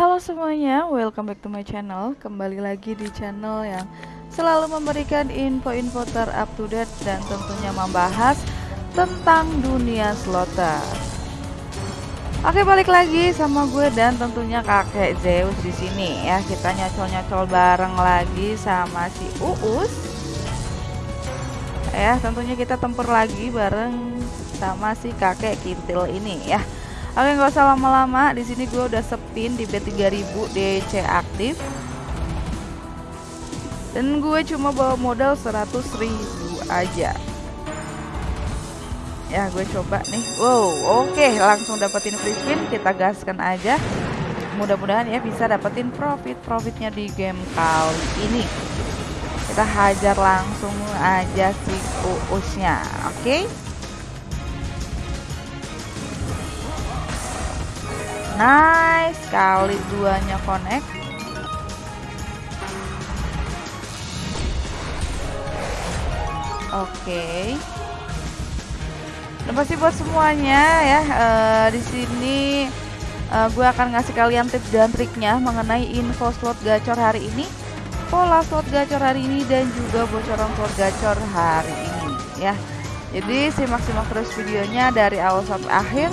Halo semuanya, welcome back to my channel. Kembali lagi di channel yang selalu memberikan info-info ter-up to date Dan tentunya membahas tentang dunia slotter Oke balik lagi sama gue dan tentunya kakek Zeus di sini. Ya kita nyocol-nyocol bareng lagi sama si Uus. Ya tentunya kita tempur lagi bareng sama si kakek kintil ini ya Oke nggak usah lama-lama. Di sini gue udah sepin di B3000 DC aktif. Dan gue cuma bawa modal 100 ribu aja. Ya gue coba nih. Wow oke. Langsung dapetin free spin kita gaskan aja. Mudah-mudahan ya bisa dapetin profit profitnya di game kali ini. Kita hajar langsung aja si uusnya oke? okay? Nice, kali duanya connect. Oke. Okay. Dan pasti buat semuanya ya uh, di sini uh, gue akan ngasih kalian tips dan triknya mengenai info slot gacor hari ini, pola slot gacor hari ini dan juga bocoran slot gacor hari ini ya. Jadi simak-simak terus videonya dari awal sampai akhir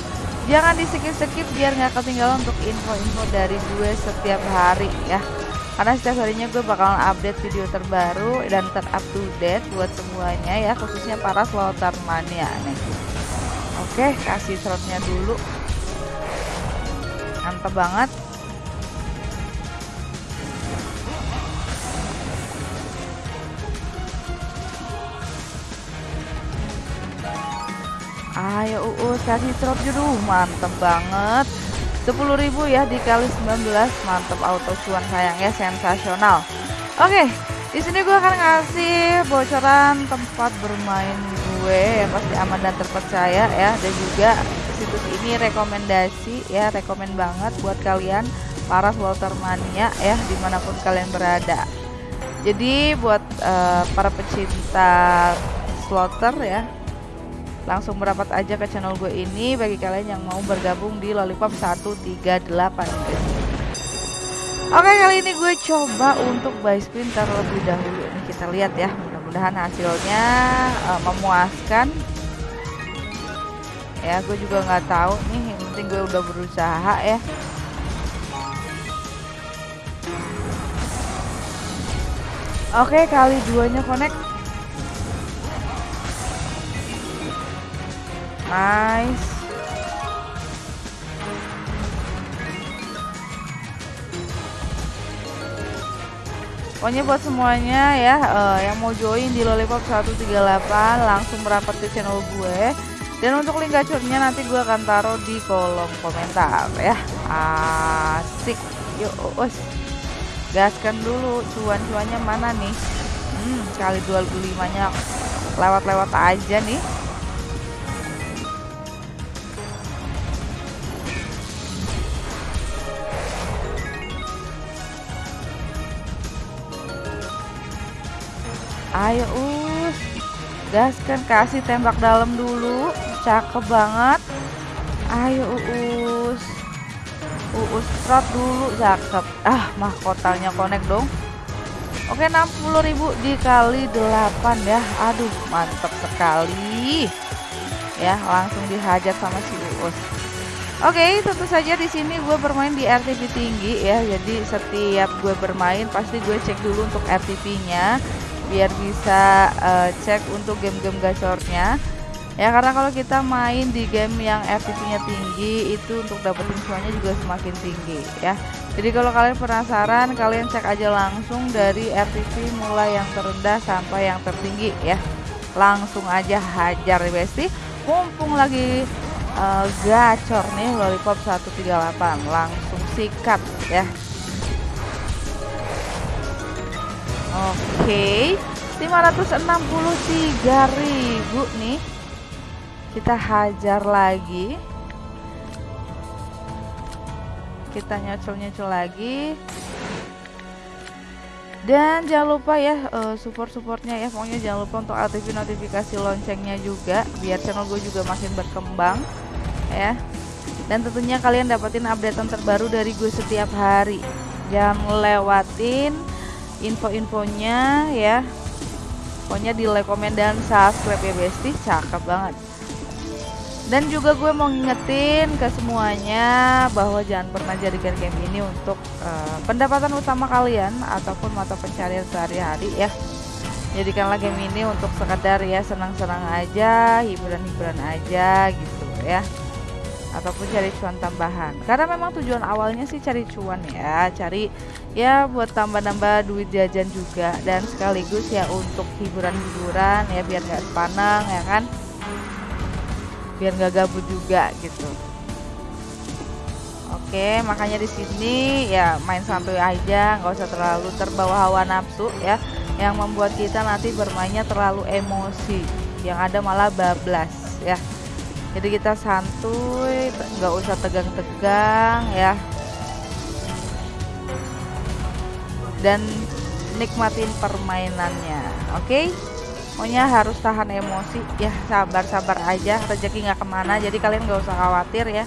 jangan di skip skip biar nggak ketinggalan untuk info-info dari gue setiap hari ya. Karena setiap harinya gue bakalan update video terbaru dan ter up to date buat semuanya ya khususnya para slotter mania nih. Oke kasih slotnya dulu. Mantep banget ayo uus kasih drop dulu mantep banget. 10.000 ya dikali 19 mantep auto cuan sayangnya sensasional. Oke di sini gue akan ngasih bocoran tempat bermain gue yang pasti aman dan terpercaya ya. Dan juga situs ini rekomendasi ya rekomend banget buat kalian para slotter mania ya di mana pun kalian berada. Jadi buat uh, para pecinta slotter ya langsung merapat aja ke channel gue ini bagi kalian yang mau bergabung di Lollipop 138 guys. Oke kali ini gue coba untuk buy spin terlebih dahulu. Nih kita lihat ya mudah-mudahan hasilnya uh, memuaskan. Ya gue juga nggak tahu nih yang penting gue udah berusaha ya. Oke kali duanya connect Nice. Pokoknya buat semuanya ya uh, yang mau join di Lollipop 138 langsung merapat ke channel gue. Dan untuk link gacornya nanti gue akan taruh di kolom komentar ya. Asik. Yuk, us. Gaskan dulu cuan-cuannya mana nih? Hmm, kali 25-nya lewat-lewat aja nih. Ayo us. Gaskan kasih tembak dalam dulu. Cakep banget. Ayo us. Uus trot dulu. Cakep. Ah mahkotanya connect dong. Oke 60.000 dikali 8 ya. Aduh mantep sekali. Ya langsung dihajar sama si uus Oke, tentu saja di sini gue bermain di RTP tinggi ya. Jadi setiap gue bermain pasti gue cek dulu untuk RTP-nya biar bisa uh, cek untuk game-game gacornya. Ya karena kalau kita main di game yang FTP-nya tinggi itu untuk dapetin cuannya juga semakin tinggi ya. Jadi kalau kalian penasaran kalian cek aja langsung dari FTP mulai yang terendah sampai yang tertinggi ya. Langsung aja hajar besti. Mumpung lagi uh, gacor nih lollipop 138 langsung sikat ya Oke, 563.000 nih. Kita hajar lagi. Kita nyocol-nyocol lagi. Dan jangan lupa ya uh, support-supportnya ya pokoknya jangan lupa untuk aktifin notifikasi loncengnya juga biar channel gue juga makin berkembang ya dan tentunya kalian dapetin updatean terbaru dari gue setiap hari jangan lewatin info-infonya ya. Pokoknya di like, komen, dan subscribe ya besti. Cakep banget. Dan juga gue mau ngingetin ke semuanya bahwa jangan pernah jadikan game ini untuk uh, pendapatan utama kalian ataupun mata pencarian sehari-hari ya. Jadikanlah game ini untuk sekadar ya senang-senang aja hiburan-hiburan aja gitu ya ataupun cari cuan tambahan. Karena memang tujuan awalnya sih cari cuan ya. Cari ya buat tambah-nambah duit jajan juga. Dan sekaligus ya untuk hiburan-hiburan ya biar nggak sepanang ya kan? Biar nggak gabut juga gitu. Oke, makanya di sini ya main sampai aja, nggak usah terlalu terbawa hawa nafsu ya, yang membuat kita nanti bermainnya terlalu emosi, yang ada malah bablas ya jadi kita santuy nggak usah tegang-tegang ya. Dan nikmatin permainannya oke? Okay? pokoknya harus tahan emosi ya sabar-sabar aja rezeki nggak ke mana jadi kalian nggak usah khawatir ya.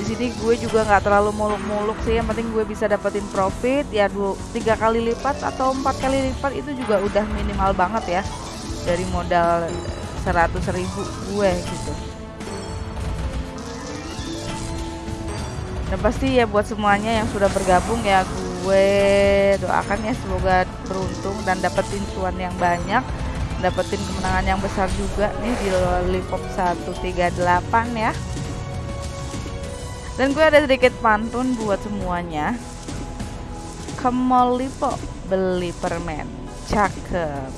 Di sini gue juga nggak terlalu muluk-muluk sih yang penting gue bisa dapetin profit ya dua tiga kali lipat atau empat kali lipat itu juga udah minimal banget ya. Dari modal seratus ribu gue gitu dan pasti ya buat semuanya yang sudah bergabung ya gue doakan ya semoga beruntung dan dapetin cuan yang banyak dapetin kemenangan yang besar juga nih di Lollipop 138 ya. Dan gue ada sedikit pantun buat semuanya. Ke Lipo beli permen. Cakep.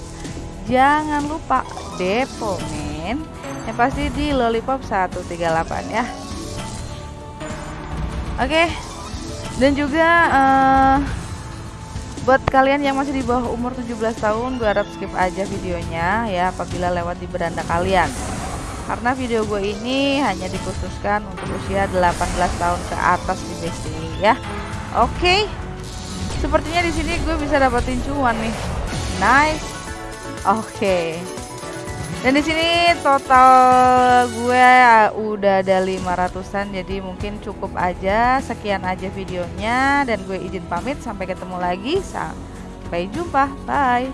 Jangan lupa depo men yang pasti di Lollipop 138 ya Oke. Okay. Dan juga uh, buat kalian yang masih di bawah umur 17 tahun, gue harap skip aja videonya ya apabila lewat di beranda kalian. Karena video gue ini hanya dikhususkan untuk usia 18 tahun ke atas di BSD ya. Oke. Okay. Sepertinya di sini gue bisa dapetin cuan nih. Nice. Oke. Okay. Dan di sini total gue udah ada 500-an jadi mungkin cukup aja. Sekian aja videonya dan gue izin pamit sampai ketemu lagi. Sampai jumpa. Bye.